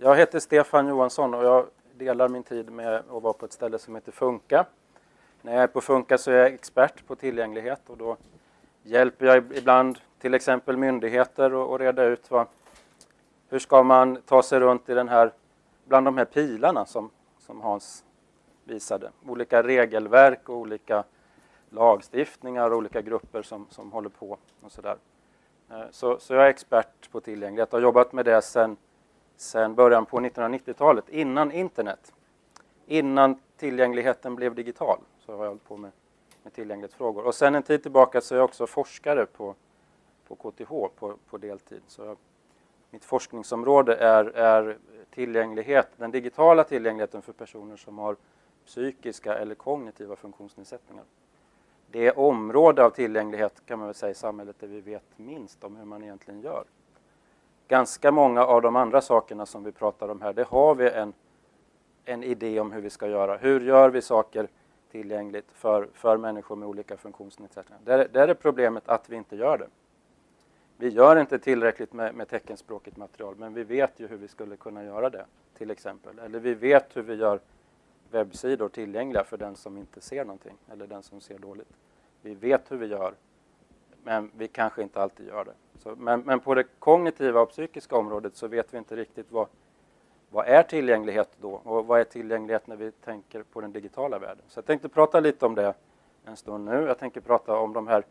Jag heter Stefan Johansson och jag delar min tid med att vara på ett ställe som heter Funka. När jag är på Funka så är jag expert på tillgänglighet och då hjälper jag ibland till exempel myndigheter att reda ut vad, hur ska man ta sig runt i den här, bland de här pilarna som, som Hans visade. Olika regelverk och olika lagstiftningar och olika grupper som, som håller på och sådär. Eh, så, så jag är expert på tillgänglighet och har jobbat med det sedan sedan början på 1990-talet, innan internet. Innan tillgängligheten blev digital så har jag hållit på med, med tillgänglighetsfrågor. Och sen en tid tillbaka så är jag också forskare på, på KTH på, på deltid. Så jag, mitt forskningsområde är, är tillgänglighet, den digitala tillgängligheten för personer som har psykiska eller kognitiva funktionsnedsättningar. Det område av tillgänglighet kan man väl säga i samhället där vi vet minst om hur man egentligen gör. Ganska många av de andra sakerna som vi pratar om här, det har vi en, en idé om hur vi ska göra. Hur gör vi saker tillgängligt för, för människor med olika funktionsnedsättningar? Där, där är problemet att vi inte gör det. Vi gör inte tillräckligt med, med teckenspråkigt material, men vi vet ju hur vi skulle kunna göra det, till exempel. Eller vi vet hur vi gör webbsidor tillgängliga för den som inte ser någonting, eller den som ser dåligt. Vi vet hur vi gör, men vi kanske inte alltid gör det. Så, men, men, på det kognitiva och psykiska området så vet vi inte riktigt vad, vad är tillgänglighet då? Och vad är tillgänglighet när vi tänker på den digitala världen? Så jag tänkte prata lite om det en stund nu. Jag tänker prata om de här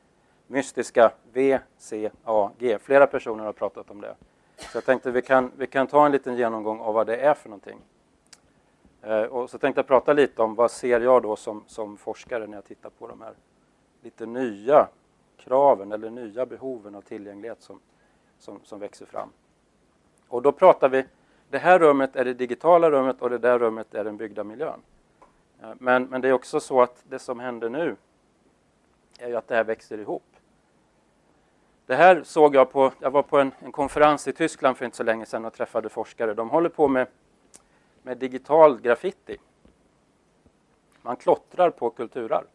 mystiska V, C, A, G Flera personer har pratat om det. Så jag tänkte vi kan, vi kan ta en liten genomgång av vad det är för någonting. Eh, och så tänkte jag prata lite om vad ser jag då som, som forskare när jag tittar på de här lite nya kraven eller nya behoven av tillgänglighet som, som, som växer fram. Och då pratar vi, det här rummet är det digitala rummet och det där rummet är den byggda miljön. Eh, men, men det är också så att det som händer nu är ju att det här växer ihop. Det här såg jag på, jag var på en, en konferens i Tyskland för inte så länge sedan och träffade forskare. De håller på med, med digital graffiti. Man klottrar på kulturarv.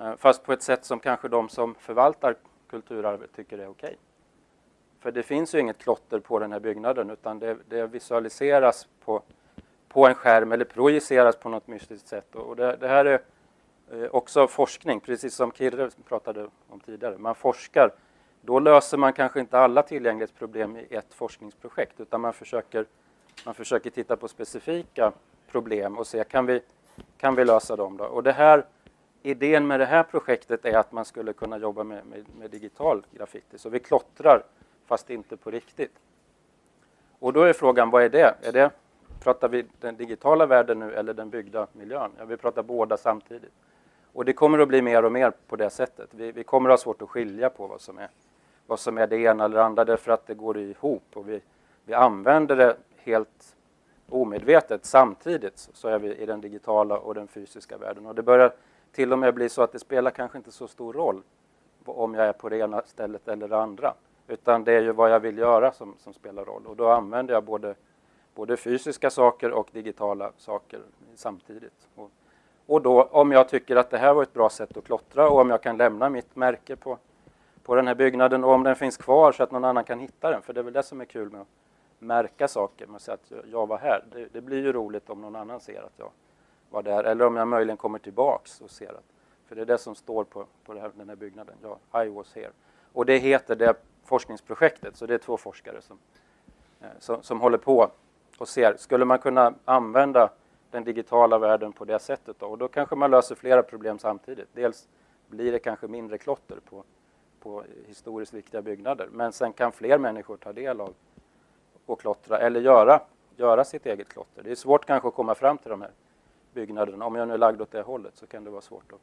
Eh, fast på ett sätt som kanske de som förvaltar kulturarvet tycker är okej. För det finns ju inget klotter på den här byggnaden utan det, det visualiseras på, på en skärm eller projiceras på något mystiskt sätt. Och det, det här är eh, också forskning, precis som Kirre pratade om tidigare. Man forskar, då löser man kanske inte alla tillgänglighetsproblem i ett forskningsprojekt utan man försöker, man försöker titta på specifika problem och se kan vi, kan vi lösa dem. Då? Och det här idén med det här projektet är att man skulle kunna jobba med, med, med, digital graffiti. Så vi klottrar fast inte på riktigt. Och då är frågan, vad är det? Är det pratar vi den digitala världen nu eller den byggda miljön? Ja, vi pratar båda samtidigt. Och det kommer att bli mer och mer på det sättet. Vi, vi kommer att ha svårt att skilja på vad som är, vad som är det ena eller det andra därför att det går ihop och vi, vi använder det helt omedvetet samtidigt så är vi i den digitala och den fysiska världen. Och det börjar till och med bli så att det spelar kanske inte så stor roll om jag är på det ena stället eller det andra. Utan det är ju vad jag vill göra som, som spelar roll. Och då använder jag både, både fysiska saker och digitala saker samtidigt. Och, och då om jag tycker att det här var ett bra sätt att klottra och om jag kan lämna mitt märke på, på den här byggnaden och om den finns kvar så att någon annan kan hitta den. För det är väl det som är kul med att märka saker, med att säga att jag var här. Det, det blir ju roligt om någon annan ser att jag var där. Eller om jag möjligen kommer tillbaks och ser att, för det är det som står på, på här, den här byggnaden, ja, I was here. Och det heter det forskningsprojektet, så det är två forskare som, eh, som, som håller på och ser, skulle man kunna använda den digitala världen på det sättet då? Och då kanske man löser flera problem samtidigt. Dels blir det kanske mindre klotter på, på historiskt viktiga byggnader, men sen kan fler människor ta del av och klottra eller göra, göra sitt eget klotter. Det är svårt kanske att komma fram till de här byggnaden. Om jag nu är lagd åt det hållet så kan det vara svårt att,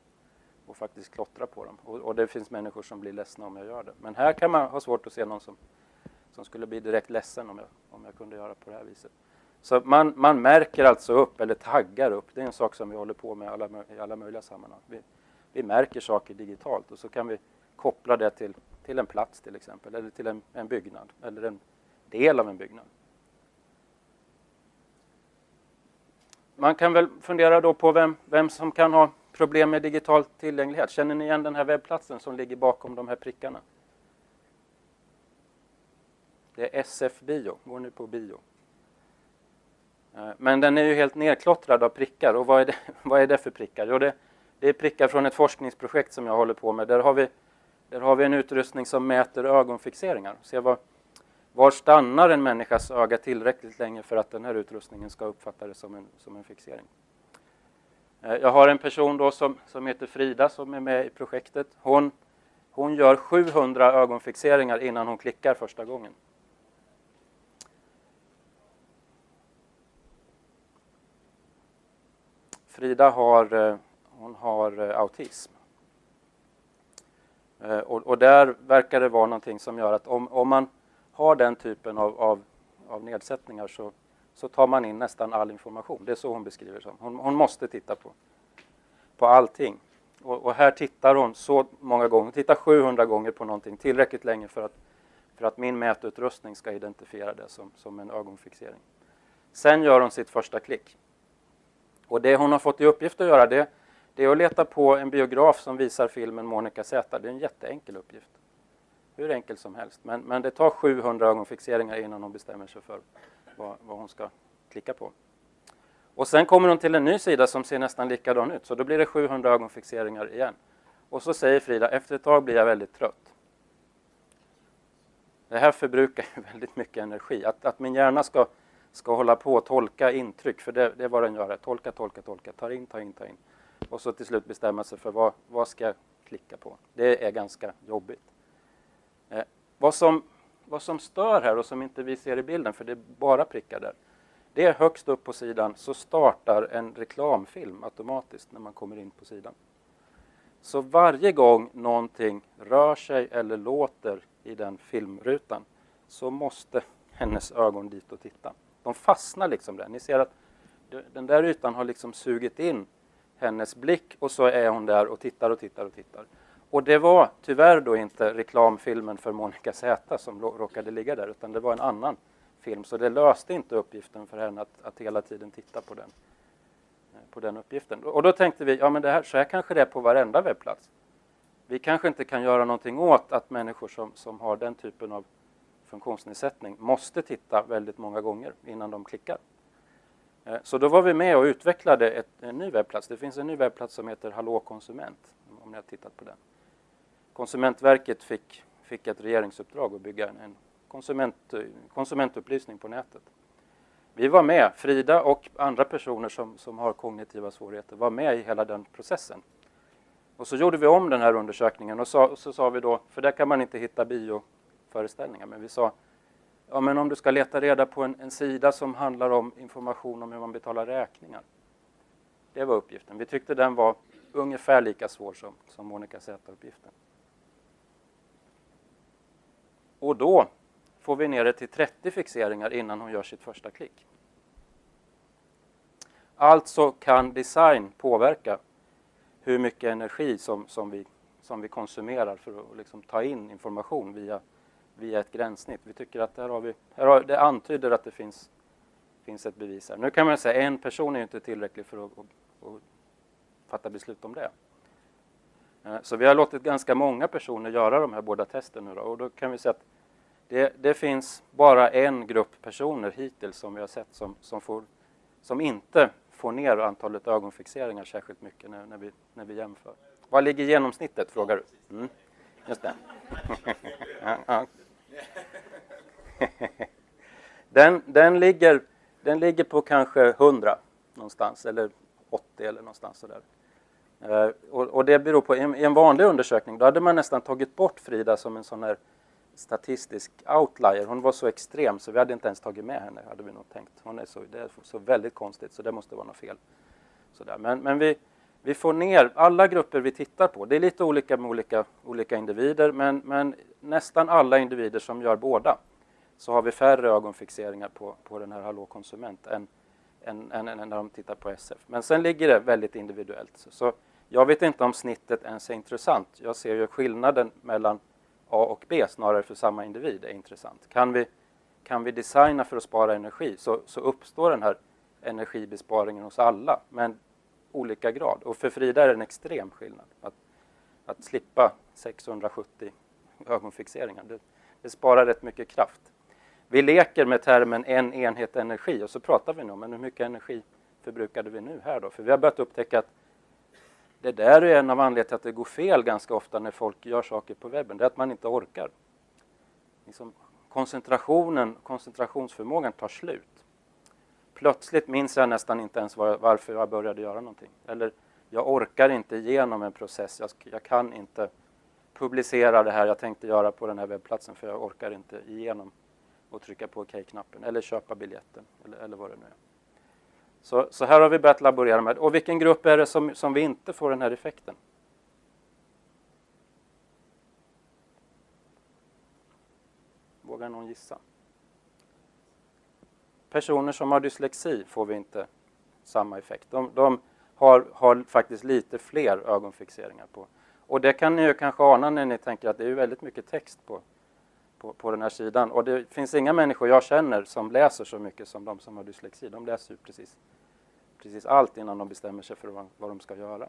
att faktiskt klottra på dem. Och, och, det finns människor som blir ledsna om jag gör det. Men här kan man ha svårt att se någon som, som skulle bli direkt ledsen om jag, om jag kunde göra på det här viset. Så man, man märker alltså upp, eller taggar upp, det är en sak som vi håller på med alla, i alla möjliga sammanhang. Vi, vi märker saker digitalt och så kan vi koppla det till, till en plats till exempel, eller till en, en byggnad, eller en del av en byggnad. Man kan väl fundera då på vem, vem som kan ha problem med digital tillgänglighet. Känner ni igen den här webbplatsen som ligger bakom de här prickarna? Det är SF Bio. Går nu på bio? Eh, men den är ju helt nedklottrad av prickar. Och vad är det, vad är det för prickar? Jo, det, det är prickar från ett forskningsprojekt som jag håller på med. Där har vi, där har vi en utrustning som mäter ögonfixeringar. Ser vad, var stannar en människas öga tillräckligt länge för att den här utrustningen ska uppfatta det som en, som en fixering. Eh, jag har en person då som, som heter Frida som är med i projektet. Hon, hon gör 700 ögonfixeringar innan hon klickar första gången. Frida har, eh, hon har eh, autism. Och, och, där verkar det vara någonting som gör att om, om man har den typen av, av, av nedsättningar så, så tar man in nästan all information. Det är så hon beskriver det hon, hon måste titta på, på allting. Och, och, här tittar hon så många gånger, hon tittar 700 gånger på någonting, tillräckligt länge för att, för att min mätutrustning ska identifiera det som, som en ögonfixering. Sen gör hon sitt första klick. Och det hon har fått i uppgift att göra det, det är att leta på en biograf som visar filmen Monica Z. Det är en jätteenkel uppgift. Hur enkel som helst. Men, men det tar 700 ögonfixeringar innan hon bestämmer sig för vad, vad hon ska klicka på. Och sen kommer hon till en ny sida som ser nästan likadan ut. Så då blir det 700 ögonfixeringar igen. Och så säger Frida, efter ett tag blir jag väldigt trött. Det här förbrukar väldigt mycket energi. Att, att min hjärna ska, ska hålla på och tolka intryck, för det, det är vad den gör. Tolka, tolka, tolka, ta in, ta in, ta in. Och så till slut bestämma sig för vad, vad ska jag klicka på. Det är ganska jobbigt. Eh, vad, som, vad som stör här och som inte vi ser i bilden, för det är bara prickar där, det är högst upp på sidan så startar en reklamfilm automatiskt när man kommer in på sidan. Så varje gång någonting rör sig eller låter i den filmrutan så måste hennes ögon dit och titta. De fastnar liksom där. Ni ser att den där ytan har liksom sugit in hennes blick och så är hon där och tittar och tittar och tittar. Och det var tyvärr då inte reklamfilmen för Monica Z som råkade ligga där utan det var en annan film så det löste inte uppgiften för henne att, att hela tiden titta på den, eh, på den uppgiften. Och då tänkte vi, ja men det här, så här kanske det är på varenda webbplats. Vi kanske inte kan göra någonting åt att människor som, som har den typen av funktionsnedsättning måste titta väldigt många gånger innan de klickar. Eh, så då var vi med och utvecklade ett, en ny webbplats. Det finns en ny webbplats som heter Hallå konsument, om ni har tittat på den. Konsumentverket fick, fick ett regeringsuppdrag att bygga en konsument, konsumentupplysning på nätet. Vi var med, Frida och andra personer som, som har kognitiva svårigheter var med i hela den processen. Och så gjorde vi om den här undersökningen och, sa, och så sa vi då, för där kan man inte hitta bioföreställningar, men vi sa ja, men om du ska leta reda på en, en sida som handlar om information om hur man betalar räkningar. Det var uppgiften. Vi tyckte den var ungefär lika svår som, som Monica Z-uppgiften. Och då får vi ner det till 30 fixeringar innan hon gör sitt första klick. Alltså kan design påverka hur mycket energi som, som, vi, som vi konsumerar för att liksom ta in information via, via ett gränssnitt. Vi tycker att här har vi, här har, det antyder att det finns, finns ett bevis här. Nu kan man säga att en person är inte tillräcklig för att, att, att fatta beslut om det. Eh, så vi har låtit ganska många personer göra de här båda testen nu då, och då kan vi säga att det, det, finns bara en grupp personer hittills som vi har sett som, som, får, som inte får ner antalet ögonfixeringar särskilt mycket när, när, vi, när vi jämför. Vad ligger genomsnittet, frågar du? Mm. Just det. Den, den, ligger, den ligger på kanske 100 någonstans, eller 80 eller någonstans sådär. Eh, och, och det beror på, i en, i en vanlig undersökning, då hade man nästan tagit bort Frida som en sån här statistisk outlier. Hon var så extrem så vi hade inte ens tagit med henne, hade vi nog tänkt. Hon är så, det är så väldigt konstigt så det måste vara något fel. Sådär. Men, men vi, vi får ner alla grupper vi tittar på. Det är lite olika med olika, olika individer men, men nästan alla individer som gör båda så har vi färre ögonfixeringar på, på den här Hallå konsument än, än, än, än när de tittar på SF. Men sen ligger det väldigt individuellt. Så jag vet inte om snittet ens är intressant. Jag ser ju skillnaden mellan A och B snarare för samma individ är intressant. Kan vi, kan vi designa för att spara energi så, så uppstår den här energibesparingen hos alla, men olika grad. Och för Frida är det en extrem skillnad. Att, att slippa 670 ögonfixeringar, det, det sparar rätt mycket kraft. vi leker med termen en enhet energi och så pratar vi nu om men hur mycket energi förbrukade vi nu här då? För vi har börjat upptäcka att det där är en av anledningarna till att det går fel ganska ofta när folk gör saker på webben. Det är att man inte orkar. Liksom koncentrationen, koncentrationsförmågan tar slut. Plötsligt minns jag nästan inte ens var, varför jag började göra någonting. Eller jag orkar inte igenom en process. Jag, jag kan inte publicera det här jag tänkte göra på den här webbplatsen för jag orkar inte igenom och trycka på OK-knappen eller köpa biljetten eller, eller vad det nu är. Så, så här har vi börjat laborera med. Och vilken grupp är det som, som vi inte får den här effekten? Vågar någon gissa? Personer som har dyslexi får vi inte samma effekt. De, de har, har, faktiskt lite fler ögonfixeringar på. Och det kan ni ju kanske ana när ni tänker att det är väldigt mycket text på, på, på den här sidan. Och det finns inga människor jag känner som läser så mycket som de som har dyslexi. De läser ju precis, precis allt innan de bestämmer sig för vad, vad de ska göra.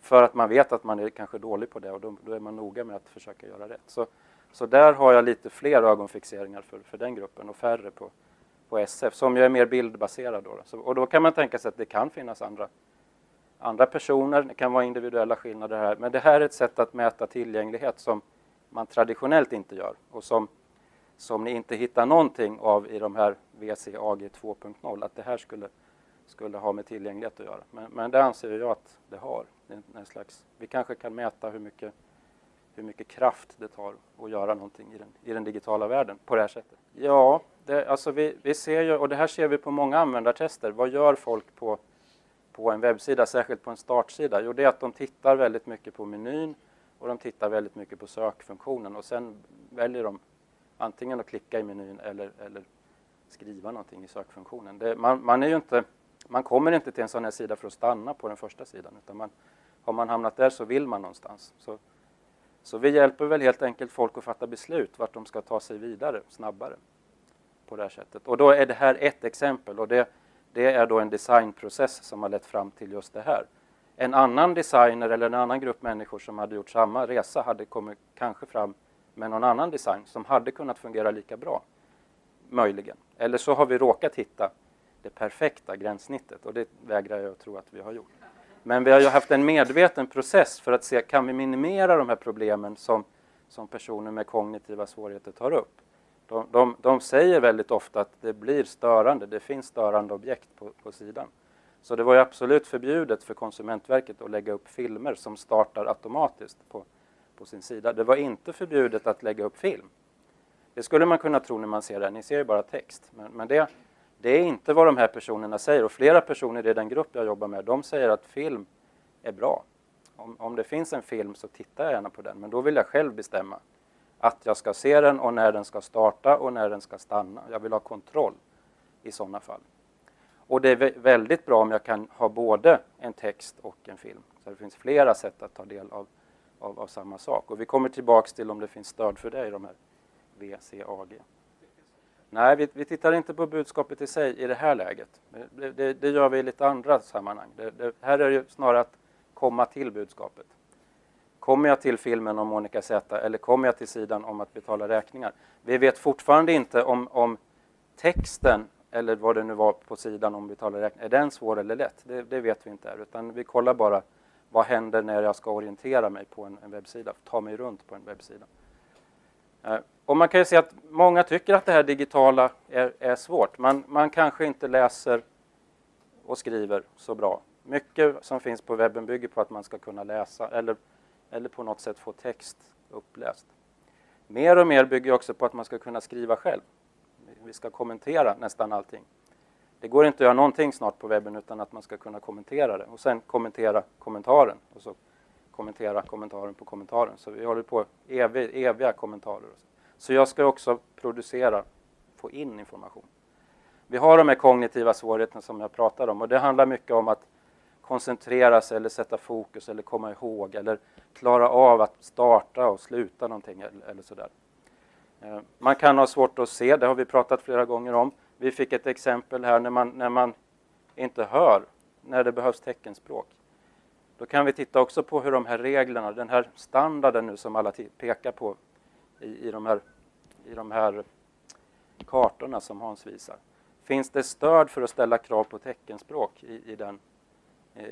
För att man vet att man är kanske dålig på det och då, då är man noga med att försöka göra rätt. Så, så där har jag lite fler ögonfixeringar för, för den gruppen och färre på, på SF, som ju är mer bildbaserad. Då. Så, och då kan man tänka sig att det kan finnas andra, andra personer, det kan vara individuella skillnader här, men det här är ett sätt att mäta tillgänglighet som man traditionellt inte gör och som, som ni inte hittar någonting av i de här VCAG 2.0, att det här skulle, skulle ha med tillgänglighet att göra. Men, men det anser jag att det har. Det en slags, vi kanske kan mäta hur mycket, hur mycket kraft det tar att göra någonting i den, i den digitala världen på det här sättet. Ja, det, alltså vi, vi ser ju, och det här ser vi på många användartester. Vad gör folk på, på en webbsida, särskilt på en startsida? Jo, det är att de tittar väldigt mycket på menyn och de tittar väldigt mycket på sökfunktionen och sen väljer de antingen att klicka i menyn eller, eller skriva någonting i sökfunktionen. Det, man, man, är ju inte, man kommer inte till en sån här sida för att stanna på den första sidan utan man, har man hamnat där så vill man någonstans. Så, så vi hjälper väl helt enkelt folk att fatta beslut vart de ska ta sig vidare snabbare på det här sättet. Och då är det här ett exempel och det, det är då en designprocess som har lett fram till just det här. En annan designer eller en annan grupp människor som hade gjort samma resa hade kommit kanske fram med någon annan design som hade kunnat fungera lika bra. Möjligen. Eller så har vi råkat hitta det perfekta gränssnittet och det vägrar jag att tro att vi har gjort. Men vi har ju haft en medveten process för att se kan vi minimera de här problemen som, som personer med kognitiva svårigheter tar upp. De, de, de säger väldigt ofta att det blir störande, det finns störande objekt på, på sidan. Så det var ju absolut förbjudet för Konsumentverket att lägga upp filmer som startar automatiskt på, på sin sida. Det var inte förbjudet att lägga upp film. Det skulle man kunna tro när man ser det, ni ser ju bara text. Men, men det, det är inte vad de här personerna säger och flera personer i den grupp jag jobbar med, de säger att film är bra. Om, om det finns en film så tittar jag gärna på den, men då vill jag själv bestämma att jag ska se den och när den ska starta och när den ska stanna. Jag vill ha kontroll i sådana fall. Och det är väldigt bra om jag kan ha både en text och en film. Så det finns flera sätt att ta del av, av, av samma sak. Och vi kommer tillbaks till om det finns stöd för det i de här VCAG. Nej, vi, vi tittar inte på budskapet i sig i det här läget. Det, det, det gör vi i lite andra sammanhang. Det, här är det snarare att komma till budskapet. Kommer jag till filmen om Monica Z eller kommer jag till sidan om att betala räkningar? Vi vet fortfarande inte om, om texten eller vad det nu var på sidan om betala räkningar, är den svår eller lätt? Det, det, vet vi inte här, utan vi kollar bara vad händer när jag ska orientera mig på en, en webbsida, ta mig runt på en webbsida. Eh, och man kan ju se att många tycker att det här digitala är, är svårt. Man, man kanske inte läser och skriver så bra. Mycket som finns på webben bygger på att man ska kunna läsa eller eller på något sätt få text uppläst. Mer och mer bygger också på att man ska kunna skriva själv. Vi ska kommentera nästan allting. Det går inte att göra någonting snart på webben utan att man ska kunna kommentera det och sen kommentera kommentaren och så kommentera kommentaren på kommentaren. Så vi håller på evig, eviga kommentarer. Så jag ska också producera, få in information. Vi har de här kognitiva svårigheterna som jag pratade om och det handlar mycket om att koncentrera sig eller sätta fokus eller komma ihåg eller klara av att starta och sluta någonting eller, eller sådär. Eh, man kan ha svårt att se, det har vi pratat flera gånger om. Vi fick ett exempel här när man, när man inte hör, när det behövs teckenspråk. Då kan vi titta också på hur de här reglerna, den här standarden nu som alla pekar på i, i, de, här, i de här kartorna som Hans visar. Finns det stöd för att ställa krav på teckenspråk i, i, den,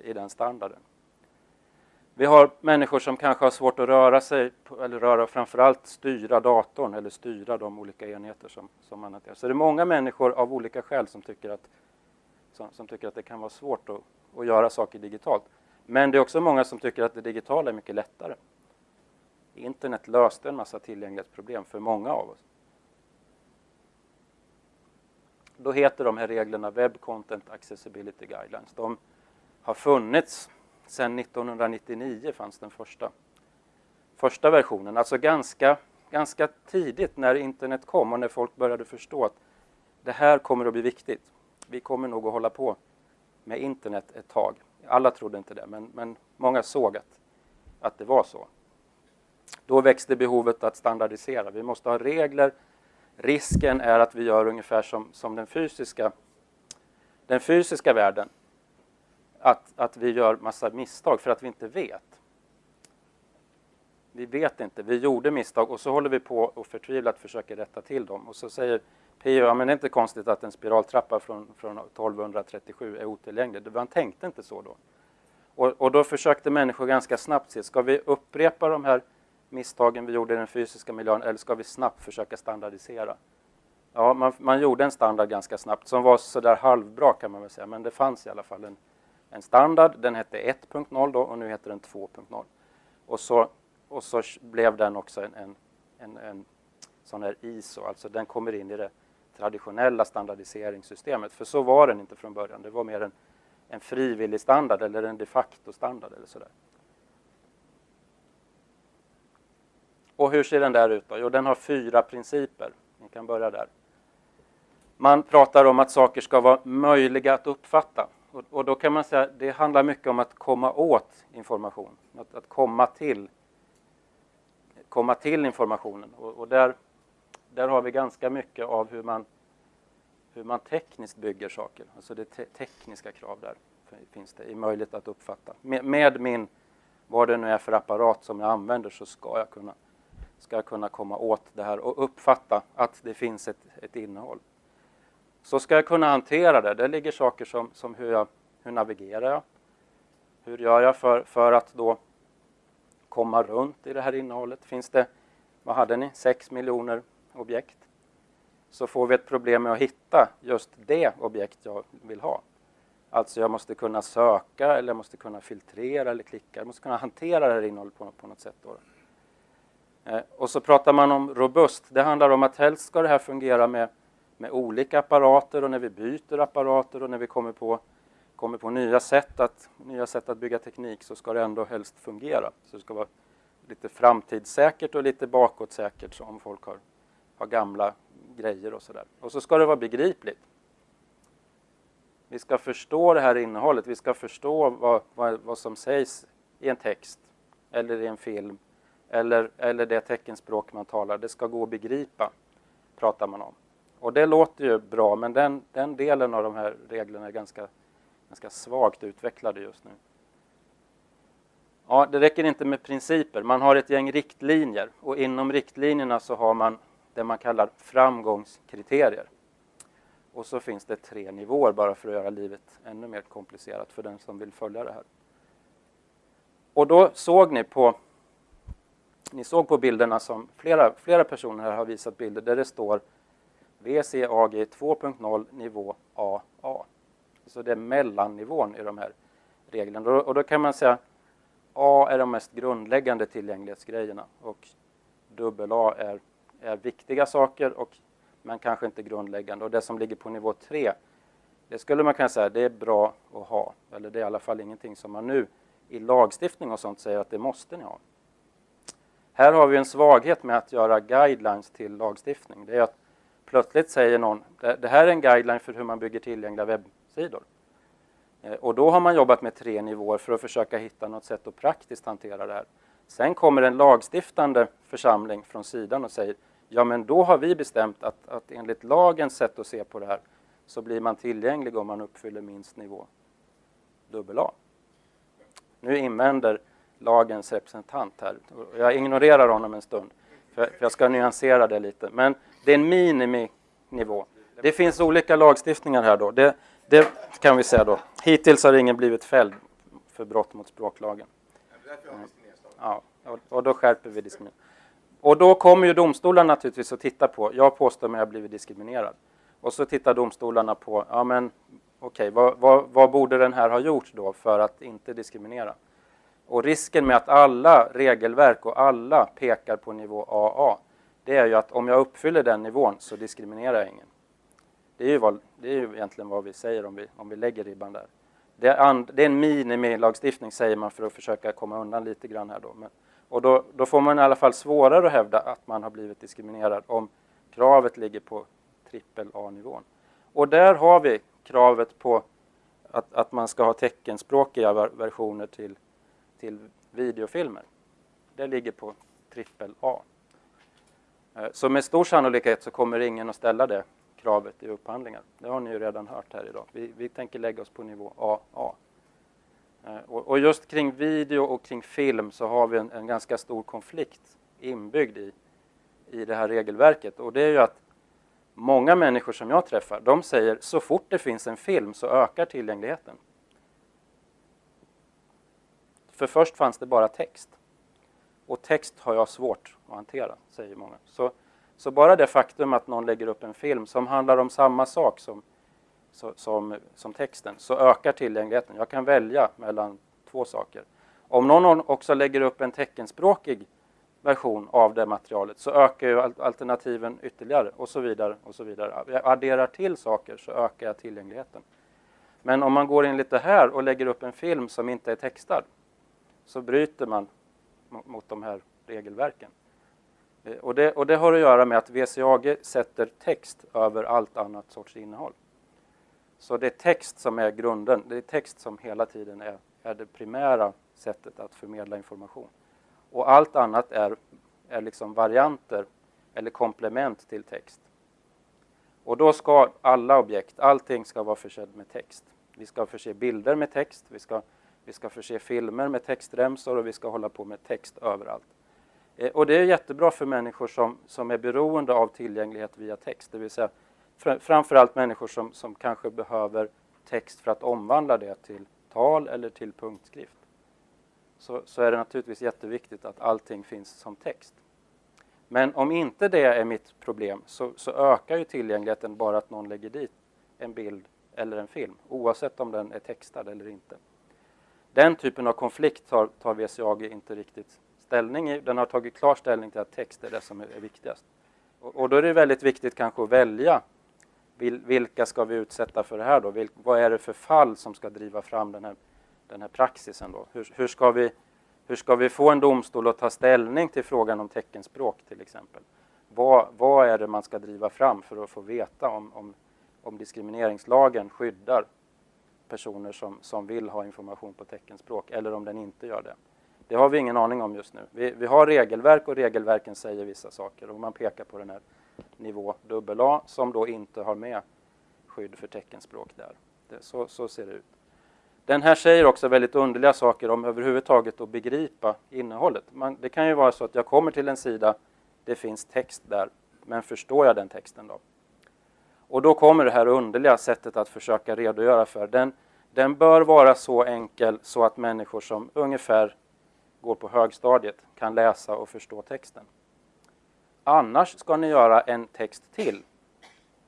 i den standarden? Vi har människor som kanske har svårt att röra sig, eller röra framförallt styra datorn eller styra de olika enheter som, som man hanterar. Så det är många människor av olika skäl som tycker att, som, som tycker att det kan vara svårt att, att göra saker digitalt. Men det är också många som tycker att det digitala är mycket lättare. Internet löste en massa tillgänglighetsproblem för många av oss. Då heter de här reglerna Web Content Accessibility Guidelines. De har funnits sedan 1999 fanns den första, första versionen. Alltså ganska, ganska tidigt när internet kom och när folk började förstå att det här kommer att bli viktigt. Vi kommer nog att hålla på med internet ett tag. Alla trodde inte det, men, men många såg att, att det var så. Då växte behovet att standardisera. Vi måste ha regler. Risken är att vi gör ungefär som, som den, fysiska, den fysiska världen. Att, att vi gör massa misstag för att vi inte vet. Vi vet inte, vi gjorde misstag och så håller vi på och förtvivlat försöker rätta till dem. Och så säger P.O. ja men det är inte konstigt att en spiraltrappa från, från 1237 är otillgänglig. Man tänkte inte så då. Och, och, då försökte människor ganska snabbt se, ska vi upprepa de här misstagen vi gjorde i den fysiska miljön eller ska vi snabbt försöka standardisera? Ja, man, man gjorde en standard ganska snabbt som var sådär halvbra kan man väl säga, men det fanns i alla fall en, en standard. Den hette 1.0 då och nu heter den 2.0. Och så, och så blev den också en, en, en, en sån här ISO, alltså den kommer in i det traditionella standardiseringssystemet. För så var den inte från början. Det var mer en, en frivillig standard eller en de facto-standard eller sådär. Och hur ser den där ut då? Jo, den har fyra principer. Ni kan börja där. Man pratar om att saker ska vara möjliga att uppfatta. Och, och då kan man säga att det handlar mycket om att komma åt information. Att, att komma, till, komma till informationen. Och, och, där, där har vi ganska mycket av hur man, hur man tekniskt bygger saker. Alltså det te tekniska krav där finns det i möjlighet att uppfatta. Med, med min, vad det nu är för apparat som jag använder så ska jag kunna ska kunna komma åt det här och uppfatta att det finns ett, ett innehåll. Så ska jag kunna hantera det. Det ligger saker som, som hur, jag, hur navigerar jag? Hur gör jag för, för att då komma runt i det här innehållet? Finns det, vad hade ni, 6 miljoner objekt? Så får vi ett problem med att hitta just det objekt jag vill ha. Alltså jag måste kunna söka eller jag måste kunna filtrera eller klicka. Jag måste kunna hantera det här innehållet på, på något sätt. Då. Eh, och så pratar man om robust. Det handlar om att helst ska det här fungera med, med olika apparater och när vi byter apparater och när vi kommer på, kommer på nya, sätt att, nya sätt att bygga teknik så ska det ändå helst fungera. Så det ska vara lite framtidssäkert och lite bakåtsäkert om folk har, har gamla grejer och sådär. Och så ska det vara begripligt. Vi ska förstå det här innehållet, vi ska förstå vad, vad, vad som sägs i en text eller i en film eller, eller det teckenspråk man talar. Det ska gå att begripa, pratar man om. Och det låter ju bra, men den, den delen av de här reglerna är ganska, ganska svagt utvecklade just nu. Ja, det räcker inte med principer. Man har ett gäng riktlinjer och inom riktlinjerna så har man det man kallar framgångskriterier. Och så finns det tre nivåer bara för att göra livet ännu mer komplicerat för den som vill följa det här. Och då såg ni på ni såg på bilderna som flera, flera personer här har visat bilder där det står VCAG 2.0 nivå AA. Så det är mellannivån i de här reglerna. Och då kan man säga A är de mest grundläggande tillgänglighetsgrejerna och AA är, är viktiga saker och men kanske inte grundläggande. Och det som ligger på nivå 3, det skulle man kunna säga det är bra att ha. Eller det är i alla fall ingenting som man nu i lagstiftning och sånt säger att det måste ni ha. Här har vi en svaghet med att göra guidelines till lagstiftning. Det är att plötsligt säger någon, det här är en guideline för hur man bygger tillgängliga webbplatser sidor. Eh, och då har man jobbat med tre nivåer för att försöka hitta något sätt att praktiskt hantera det här. Sen kommer en lagstiftande församling från sidan och säger ja men då har vi bestämt att, att enligt lagens sätt att se på det här så blir man tillgänglig om man uppfyller minst nivå AA. Nu invänder lagens representant här. Jag ignorerar honom en stund, för jag ska nyansera det lite. Men det är en miniminivå. Det finns olika lagstiftningar här då. Det, det kan vi säga då. Hittills har ingen blivit fälld för brott mot språklagen. Ja, och då skärper vi diskriminering. Och då kommer ju domstolarna naturligtvis att titta på, jag påstår mig ha blivit diskriminerad. Och så tittar domstolarna på, ja men okej, okay, vad, vad, vad, borde den här ha gjort då för att inte diskriminera? Och risken med att alla regelverk och alla pekar på nivå AA, det är ju att om jag uppfyller den nivån så diskriminerar jag ingen. Det är ju, vad, det är ju egentligen vad vi säger om vi, om vi lägger ribban där. Det är, and, det är en minimilagstiftning säger man för att försöka komma undan lite grann här då. Men, och då, då, får man i alla fall svårare att hävda att man har blivit diskriminerad om kravet ligger på trippel A-nivån. Och där har vi kravet på att, att man ska ha teckenspråkiga versioner till, till videofilmer. Det ligger på trippel A. Eh, så med stor sannolikhet så kommer ingen att ställa det kravet i upphandlingar. Det har ni ju redan hört här idag. Vi, vi tänker lägga oss på nivå AA. Eh, och, och, just kring video och kring film så har vi en, en, ganska stor konflikt inbyggd i, i det här regelverket. Och det är ju att många människor som jag träffar, de säger så fort det finns en film så ökar tillgängligheten. För först fanns det bara text. Och text har jag svårt att hantera, säger många. Så, så bara det faktum att någon lägger upp en film som handlar om samma sak som, som, som texten, så ökar tillgängligheten. Jag kan välja mellan två saker. Om någon också lägger upp en teckenspråkig version av det materialet så ökar ju alternativen ytterligare och så vidare. och så vidare. Jag adderar till saker så ökar jag tillgängligheten. Men om man går in lite här och lägger upp en film som inte är textad så bryter man mot de här regelverken. Eh, och det, och det har att göra med att VCAG sätter text över allt annat sorts innehåll. Så det är text som är grunden, det är text som hela tiden är, är det primära sättet att förmedla information. Och allt annat är, är liksom varianter eller komplement till text. Och då ska alla objekt, allting ska vara försedd med text. Vi ska förse bilder med text, vi ska, vi ska förse filmer med textremsor och vi ska hålla på med text överallt. Eh, och det är jättebra för människor som, som är beroende av tillgänglighet via text, det vill säga framförallt människor som, som kanske behöver text för att omvandla det till tal eller till punktskrift så, så är det naturligtvis jätteviktigt att allting finns som text. Men om inte det är mitt problem så, så, ökar ju tillgängligheten bara att någon lägger dit en bild eller en film, oavsett om den är textad eller inte. Den typen av konflikt tar, tar VCAG inte riktigt ställning i. Den har tagit klar ställning till att text är det som är, viktigast. Och, och, då är det väldigt viktigt kanske att välja vilka ska vi utsätta för det här då? Vil, vad är det för fall som ska driva fram den här den här praxisen. Då. Hur, hur, ska vi, hur ska vi få en domstol att ta ställning till frågan om teckenspråk till exempel? Vad, vad är det man ska driva fram för att få veta om, om, om diskrimineringslagen skyddar personer som, som vill ha information på teckenspråk eller om den inte gör det? Det har vi ingen aning om just nu. Vi, vi har regelverk och regelverken säger vissa saker och man pekar på den här nivå AA som då inte har med skydd för teckenspråk där. Det, så, så ser det ut. Den här säger också väldigt underliga saker om överhuvudtaget att begripa innehållet. Man, det kan ju vara så att jag kommer till en sida, det finns text där, men förstår jag den texten då? Och då kommer det här underliga sättet att försöka redogöra för. Den, den bör vara så enkel så att människor som ungefär går på högstadiet kan läsa och förstå texten. Annars ska ni göra en text till,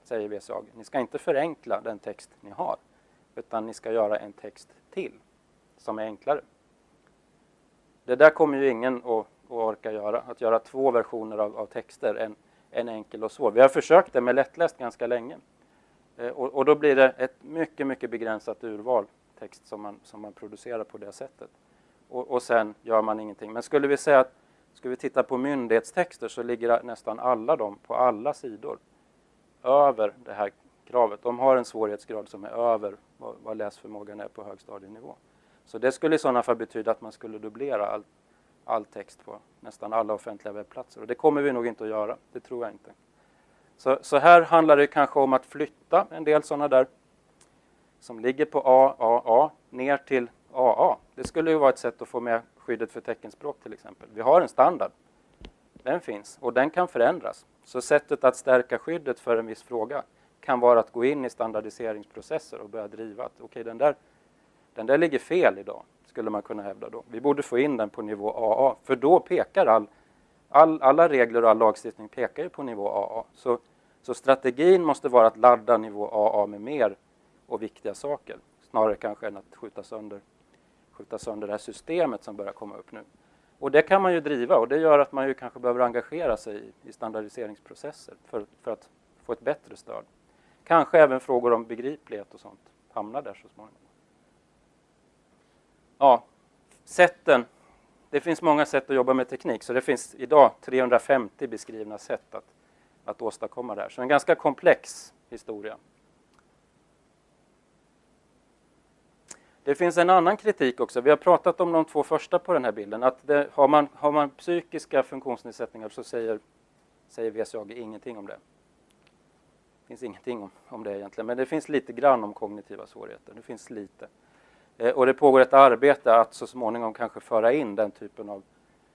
säger VSAG. Ni ska inte förenkla den text ni har utan ni ska göra en text till som är enklare. Det där kommer ju ingen att, att orka göra, att göra två versioner av, av texter, en, en enkel och svår. Vi har försökt det med lättläst ganska länge. Eh, och, och, då blir det ett mycket, mycket begränsat urval text som man, som man producerar på det sättet. Och, och sen gör man ingenting. Men skulle vi säga att skulle vi titta på myndighetstexter så ligger nästan alla de på alla sidor över det här kravet. De har en svårighetsgrad som är över vad, vad läsförmågan är på högstadienivå. Så det skulle i sådana fall betyda att man skulle dubblera all, all text på nästan alla offentliga webbplatser. Och det kommer vi nog inte att göra, det tror jag inte. Så, så här handlar det kanske om att flytta en del sådana där som ligger på AAA ner till AA. Det skulle ju vara ett sätt att få med skyddet för teckenspråk till exempel. Vi har en standard. Den finns och den kan förändras. Så sättet att stärka skyddet för en viss fråga kan vara att gå in i standardiseringsprocesser och börja driva att okej, okay, den, där, den där ligger fel idag, skulle man kunna hävda då. Vi borde få in den på nivå AA, för då pekar all, all alla regler och all lagstiftning pekar ju på nivå AA. Så, så strategin måste vara att ladda nivå AA med mer och viktiga saker, snarare kanske än att skjuta sönder, skjuta sönder det här systemet som börjar komma upp nu. Och det kan man ju driva och det gör att man ju kanske behöver engagera sig i, standardiseringsprocesser för, för att få ett bättre stöd. Kanske även frågor om begriplighet och sånt hamnar där så småningom. Ja, sätten. Det finns många sätt att jobba med teknik, så det finns idag 350 beskrivna sätt att, att åstadkomma det här. Så en ganska komplex historia. Det finns en annan kritik också. Vi har pratat om de två första på den här bilden. Att det, har, man, har man psykiska funktionsnedsättningar så säger, säger VSAG ingenting om det. Det finns ingenting om, om det egentligen, men det finns lite grann om kognitiva svårigheter. Det finns lite. Eh, och det pågår ett arbete att så småningom kanske föra in den typen av,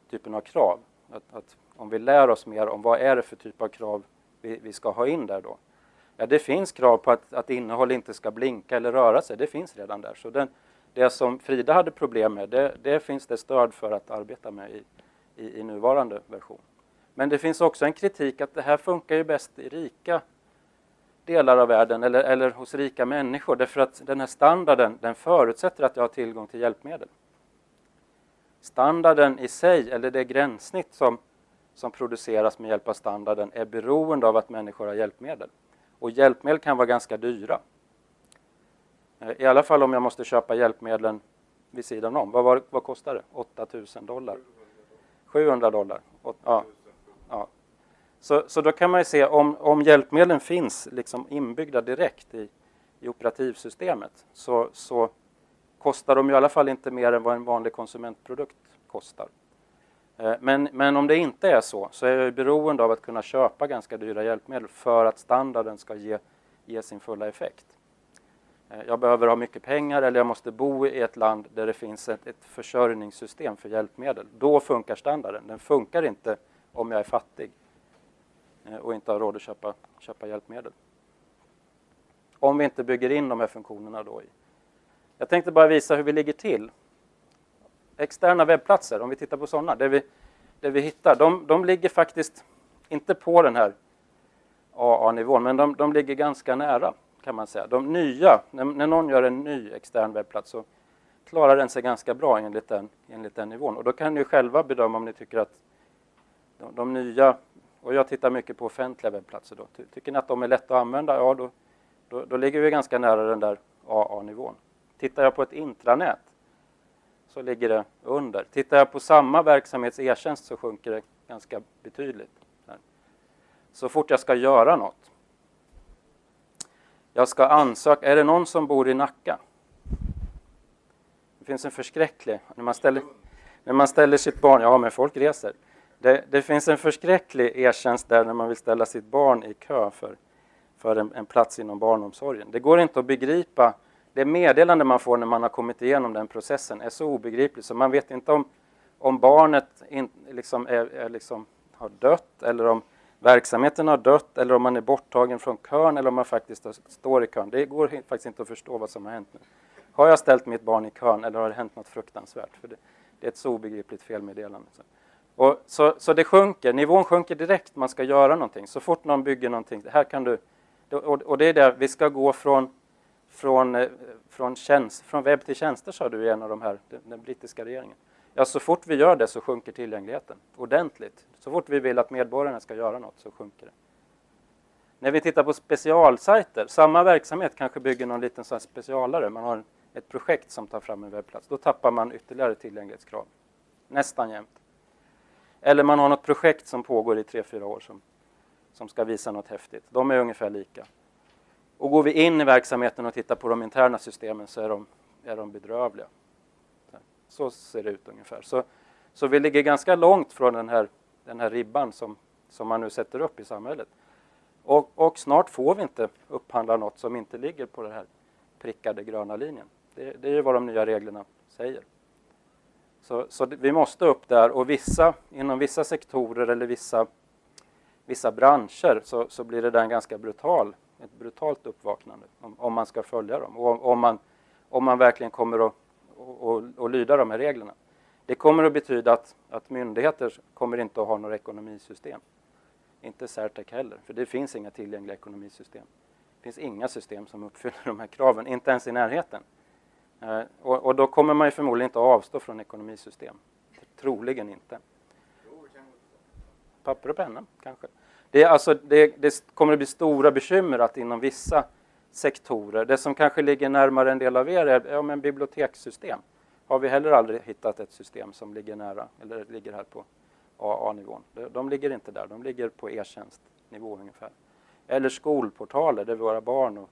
typen av krav. Att, att om vi lär oss mer om vad är det för typ av krav vi, vi ska ha in där då. Ja, det finns krav på att, att innehåll inte ska blinka eller röra sig. Det finns redan där. Så den, det som Frida hade problem med, det, det, finns det stöd för att arbeta med i, i, i nuvarande version. Men det finns också en kritik att det här funkar ju bäst i rika delar av världen eller, eller hos rika människor därför att den här standarden den förutsätter att jag har tillgång till hjälpmedel. Standarden i sig, eller det gränssnitt som, som produceras med hjälp av standarden är beroende av att människor har hjälpmedel. Och hjälpmedel kan vara ganska dyra. Eh, I alla fall om jag måste köpa hjälpmedlen vid sidan om. Vad, var, vad kostar det? 8000 dollar? 700 dollar? Ja. ja. Så, så då kan man ju se om, om hjälpmedlen finns liksom inbyggda direkt i, i operativsystemet så, så kostar de i alla fall inte mer än vad en vanlig konsumentprodukt kostar. Eh, men, men om det inte är så, så är jag beroende av att kunna köpa ganska dyra hjälpmedel för att standarden ska ge, ge sin fulla effekt. Eh, jag behöver ha mycket pengar eller jag måste bo i ett land där det finns ett, ett försörjningssystem för hjälpmedel. Då funkar standarden. Den funkar inte om jag är fattig eh, och inte har råd att köpa, köpa hjälpmedel. Om vi inte bygger in de här funktionerna då i. Jag tänkte bara visa hur vi ligger till. Externa webbplatser, om vi tittar på sådana, där vi, där vi hittar, de, de ligger faktiskt inte på den här AA-nivån, men de, de ligger ganska nära kan man säga. De nya, när, när någon gör en ny extern webbplats så klarar den sig ganska bra enligt den, enligt den nivån. Och då kan ni själva bedöma om ni tycker att de, de nya, och jag tittar mycket på offentliga webbplatser då, tycker ni att de är lätta att använda? Ja, då, då, då ligger vi ganska nära den där AA-nivån. Tittar jag på ett intranät så ligger det under. Tittar jag på samma verksamhets e-tjänst så sjunker det ganska betydligt. Så fort jag ska göra något jag ska ansöka. Är det någon som bor i Nacka? Det finns en förskräcklig... När man ställer, när man ställer sitt barn... Ja, men folk reser. Det, det finns en förskräcklig e-tjänst där när man vill ställa sitt barn i kö för, för en, en, plats inom barnomsorgen. Det går inte att begripa. Det meddelande man får när man har kommit igenom den processen är så obegripligt så man vet inte om, om barnet in, liksom är, är liksom, har dött eller om verksamheten har dött eller om man är borttagen från kön eller om man faktiskt står i kön. Det går faktiskt inte att förstå vad som har hänt nu. Har jag ställt mitt barn i kön eller har det hänt något fruktansvärt? För det, det är ett så obegripligt felmeddelande. Och så, så det sjunker, nivån sjunker direkt, man ska göra någonting. Så fort någon bygger någonting, här kan du... Och det är det, vi ska gå från, från, eh, från, tjänst, från webb till tjänster, sa du i en av de här, den, den brittiska regeringen. Ja, så fort vi gör det så sjunker tillgängligheten ordentligt. Så fort vi vill att medborgarna ska göra något så sjunker det. När vi tittar på specialsajter, samma verksamhet kanske bygger någon liten sån specialare, man har ett projekt som tar fram en webbplats, då tappar man ytterligare tillgänglighetskrav. Nästan jämt. Eller man har något projekt som pågår i tre fyra år som, som ska visa något häftigt. De är ungefär lika. Och går vi in i verksamheten och tittar på de interna systemen så är de, är de bedrövliga. Så ser det ut ungefär. Så, så vi ligger ganska långt från den här, den här ribban som, som man nu sätter upp i samhället. Och, och snart får vi inte upphandla något som inte ligger på den här prickade gröna linjen. Det, det är ju vad de nya reglerna säger. Så, så vi måste upp där och vissa, inom vissa sektorer eller vissa, vissa branscher så, så blir det där en ganska brutal, ett brutalt uppvaknande om, om man ska följa dem och om man, om man verkligen kommer att och, och, och lyda de här reglerna. Det kommer att betyda att, att myndigheter kommer inte att ha några ekonomisystem. Inte Certec heller, för det finns inga tillgängliga ekonomisystem. Det finns inga system som uppfyller de här kraven, inte ens i närheten. Eh, och, och, då kommer man ju förmodligen inte att avstå från ekonomisystem. Troligen inte. Papper och penna, kanske. Det, alltså, det, det kommer att bli stora bekymmer att inom vissa sektorer, det som kanske ligger närmare en del av er är ja, men bibliotekssystem. Har vi heller aldrig hittat ett system som ligger nära, eller ligger här på AA-nivån. De ligger inte där, de ligger på e-tjänstnivå ungefär. Eller skolportaler där våra barn och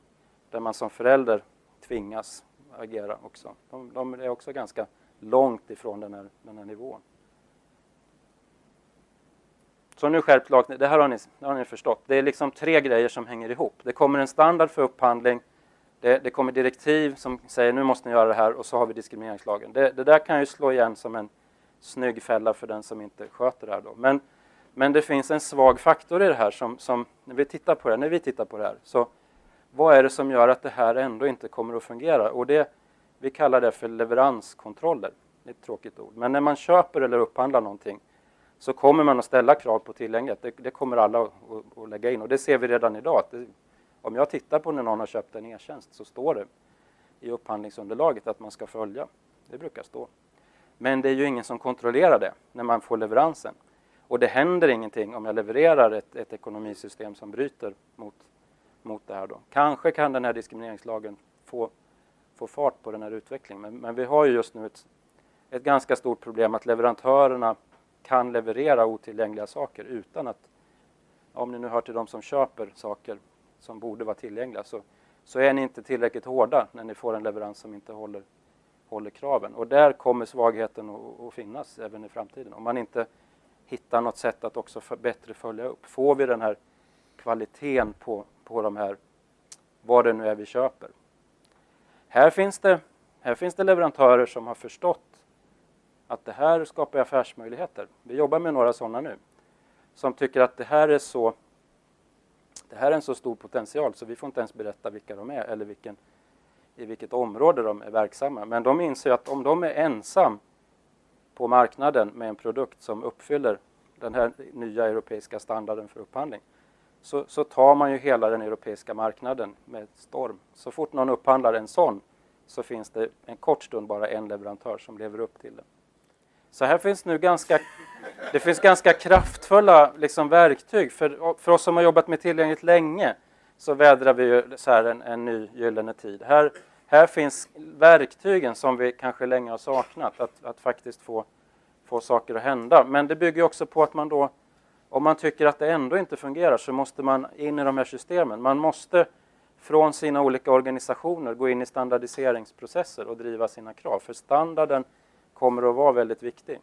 där man som förälder tvingas agera också. De, de är också ganska långt ifrån den här, den här nivån. Så nu skärpt lag, det här har ni, det har ni förstått. Det är liksom tre grejer som hänger ihop. Det kommer en standard för upphandling, det, det kommer direktiv som säger nu måste ni göra det här och så har vi diskrimineringslagen. Det, det där kan ju slå igen som en snygg fälla för den som inte sköter det här. Då. Men, men det finns en svag faktor i det här som, som när, vi tittar på det, när vi tittar på det här. Så vad är det som gör att det här ändå inte kommer att fungera? Och det, vi kallar det för leveranskontroller. Det är ett tråkigt ord. Men när man köper eller upphandlar någonting så kommer man att ställa krav på tillgänglighet. Det, det kommer alla att, att, lägga in och det ser vi redan idag. Det, om jag tittar på när någon har köpt en e-tjänst så står det i upphandlingsunderlaget att man ska följa. Det brukar stå. Men det är ju ingen som kontrollerar det när man får leveransen. Och det händer ingenting om jag levererar ett, ett ekonomisystem som bryter mot, mot det här. Då. Kanske kan den här diskrimineringslagen få, få fart på den här utvecklingen. Men, men vi har ju just nu ett, ett ganska stort problem att leverantörerna kan leverera otillgängliga saker utan att, om ni nu hör till de som köper saker som borde vara tillgängliga, så, så är ni inte tillräckligt hårda när ni får en leverans som inte håller, håller kraven. Och där kommer svagheten att, att finnas även i framtiden. Om man inte hittar något sätt att också för, bättre följa upp. Får vi den här kvaliteten på, på de här, vad det nu är vi köper. Här finns, det, här finns det leverantörer som har förstått att det här skapar affärsmöjligheter. Vi jobbar med några sådana nu. Som tycker att det här är så det här är en så stor potential så vi får inte ens berätta vilka de är eller vilken, i vilket område de är verksamma. Men de inser att om de är ensam på marknaden med en produkt som uppfyller den här nya europeiska standarden för upphandling så, så tar man ju hela den europeiska marknaden med storm. Så fort någon upphandlar en sån så finns det en kort stund bara en leverantör som lever upp till det. Så här finns nu ganska, det finns ganska kraftfulla liksom, verktyg. För, för oss som har jobbat med tillgängligt länge så vädrar vi ju så här en, en ny gyllene tid. Här, här finns verktygen som vi kanske länge har saknat, att, att faktiskt få, få saker att hända. Men det bygger också på att man då, om man tycker att det ändå inte fungerar så måste man in i de här systemen. Man måste från sina olika organisationer gå in i standardiseringsprocesser och driva sina krav. För standarden kommer att vara väldigt viktig.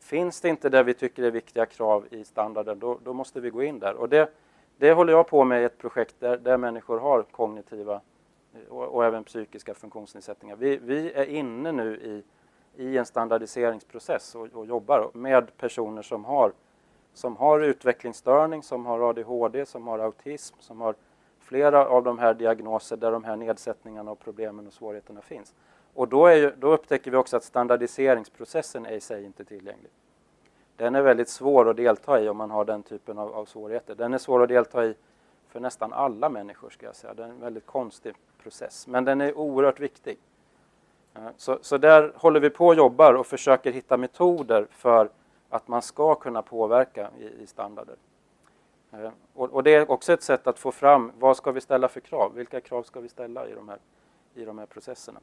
Finns det inte det vi tycker är viktiga krav i standarden, då, då måste vi gå in där. Och det, det håller jag på med i ett projekt där, där människor har kognitiva eh, och, och även psykiska funktionsnedsättningar. Vi, vi, är inne nu i, i en standardiseringsprocess och, och jobbar med personer som har, som har utvecklingsstörning, som har ADHD, som har autism, som har flera av de här diagnoser där de här nedsättningarna och problemen och svårigheterna finns. Och då, är, då, upptäcker vi också att standardiseringsprocessen är i sig inte tillgänglig. Den är väldigt svår att delta i om man har den typen av, av svårigheter. Den är svår att delta i för nästan alla människor, ska jag säga. Det är en väldigt konstig process, men den är oerhört viktig. Eh, så, så där håller vi på och jobbar och försöker hitta metoder för att man ska kunna påverka i, i standarder. Eh, och, och, det är också ett sätt att få fram vad ska vi ställa för krav? Vilka krav ska vi ställa i de här, i de här processerna?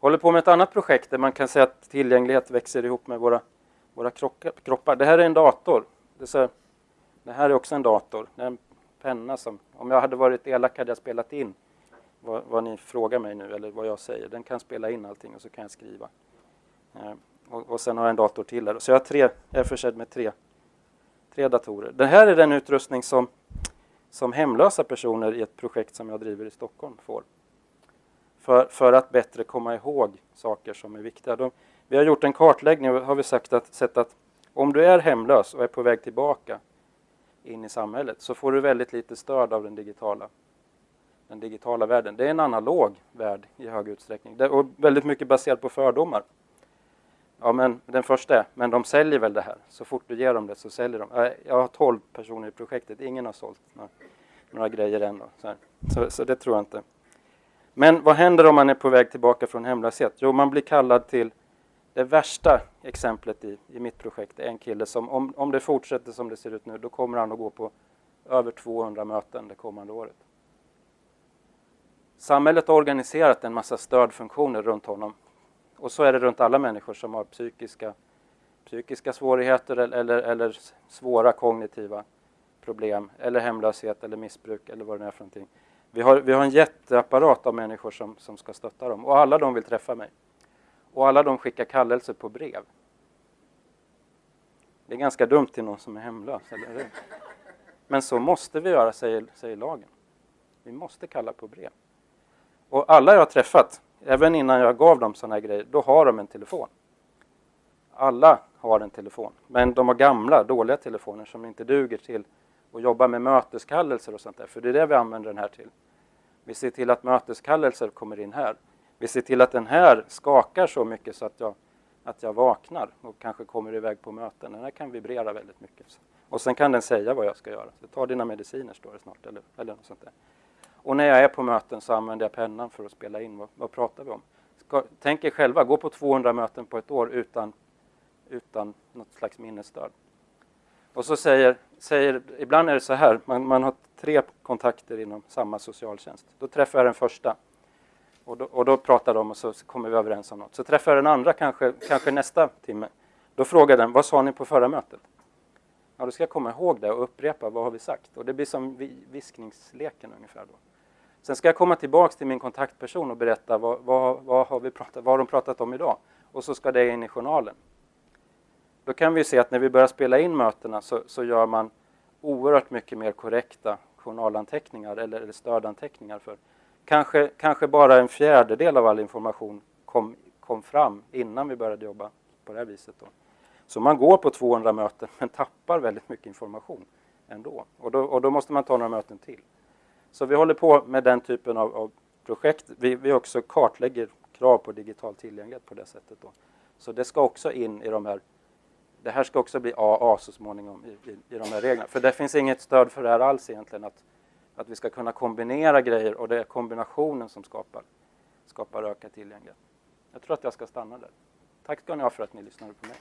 Håller på med ett annat projekt där man kan säga att tillgänglighet växer ihop med våra, våra kroppar. Det här är en dator. Det, så, det här är också en dator. Det är en penna som, om jag hade varit elak hade jag spelat in vad, vad, ni frågar mig nu eller vad jag säger. Den kan spela in allting och så kan jag skriva. Eh, och, och sen har jag en dator till där. Så jag, har tre, jag är försedd med tre, tre datorer. Det här är den utrustning som, som hemlösa personer i ett projekt som jag driver i Stockholm får för, för att bättre komma ihåg saker som är viktiga. De, vi har gjort en kartläggning och har vi sagt att, sett att om du är hemlös och är på väg tillbaka in i samhället så får du väldigt lite stöd av den digitala, den digitala världen. Det är en analog värld i hög utsträckning det, och väldigt mycket baserat på fördomar. Ja, men den första är, men de säljer väl det här? Så fort du ger dem det så säljer de. Jag har 12 personer i projektet, ingen har sålt några, några grejer än. Så, så, så, det tror jag inte. Men vad händer om man är på väg tillbaka från hemlöshet? Jo, man blir kallad till det värsta exemplet i, i mitt projekt är en kille som, om, om det fortsätter som det ser ut nu, då kommer han att gå på över 200 möten det kommande året. Samhället har organiserat en massa stödfunktioner runt honom. Och så är det runt alla människor som har psykiska, psykiska svårigheter eller, eller, eller svåra kognitiva problem, eller hemlöshet eller missbruk eller vad det är för någonting. Vi har, vi har en jätteapparat av människor som, som ska stötta dem och alla de vill träffa mig. Och alla de skickar kallelser på brev. Det är ganska dumt till någon som är hemlös, eller hur? Men så måste vi göra, säger, säger lagen. Vi måste kalla på brev. Och alla jag har träffat, även innan jag gav dem sådana här grejer, då har de en telefon. Alla har en telefon, men de har gamla, dåliga telefoner som inte duger till och jobba med möteskallelser och sånt där, för det är det vi använder den här till. Vi ser till att möteskallelser kommer in här. Vi ser till att den här skakar så mycket så att jag, att jag vaknar och kanske kommer iväg på möten. Den här kan vibrera väldigt mycket. Och sen kan den säga vad jag ska göra. Så ta dina mediciner står det snart eller, eller något sånt där. Och när jag är på möten så använder jag pennan för att spela in. Vad, vad pratar vi om? Ska, tänk er själva, gå på 200 möten på ett år utan, utan något slags minnesstöd. Och så säger, säger, ibland är det så här, man, man har tre kontakter inom samma socialtjänst. Då träffar jag den första och då, och då pratar de och så kommer vi överens om något. Så träffar jag den andra kanske, kanske nästa timme. Då frågar den, vad sa ni på förra mötet? Ja, då ska jag komma ihåg det och upprepa, vad har vi sagt? Och det blir som viskningsleken ungefär då. Sen ska jag komma tillbaks till min kontaktperson och berätta vad, vad, vad, har, vi pratat, vad har de pratat om idag? Och så ska det in i journalen. Då kan vi se att när vi börjar spela in mötena så, så gör man oerhört mycket mer korrekta journalanteckningar eller, eller stödanteckningar för kanske, kanske bara en fjärdedel av all information kom, kom fram innan vi började jobba på det här viset. Då. Så man går på 200 möten men tappar väldigt mycket information ändå. Och då, och då måste man ta några möten till. Så vi håller på med den typen av, av projekt. Vi, vi också kartlägger krav på digital tillgänglighet på det sättet. Då. Så det ska också in i de här det här ska också bli AA så småningom i, i, i de här reglerna. För det finns inget stöd för det här alls egentligen. Att, att vi ska kunna kombinera grejer och det är kombinationen som skapar, skapar ökad tillgänglighet. Jag tror att jag ska stanna där. Tack ska ni ha för att ni lyssnade på mig.